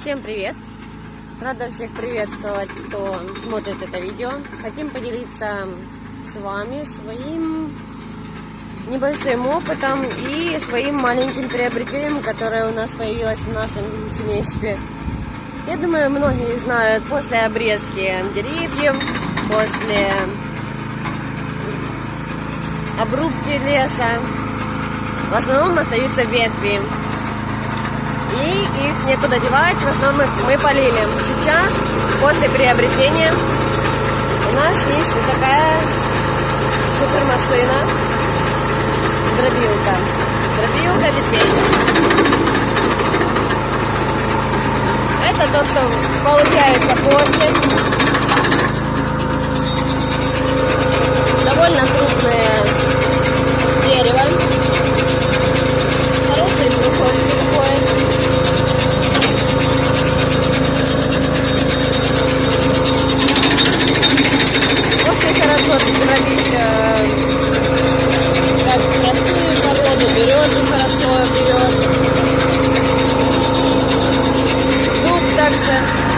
Всем привет! Рада всех приветствовать, кто смотрит это видео. Хотим поделиться с вами своим небольшим опытом и своим маленьким приобретением, которое у нас появилось в нашем семействе. Я думаю, многие знают, после обрезки деревьев, после обрубки леса, в основном остаются ветви. И их некуда девать, в основном мы полили. Сейчас, после приобретения, у нас есть вот такая супермашина, дробилка. Дробилка ветвей. Это то, что получается после. person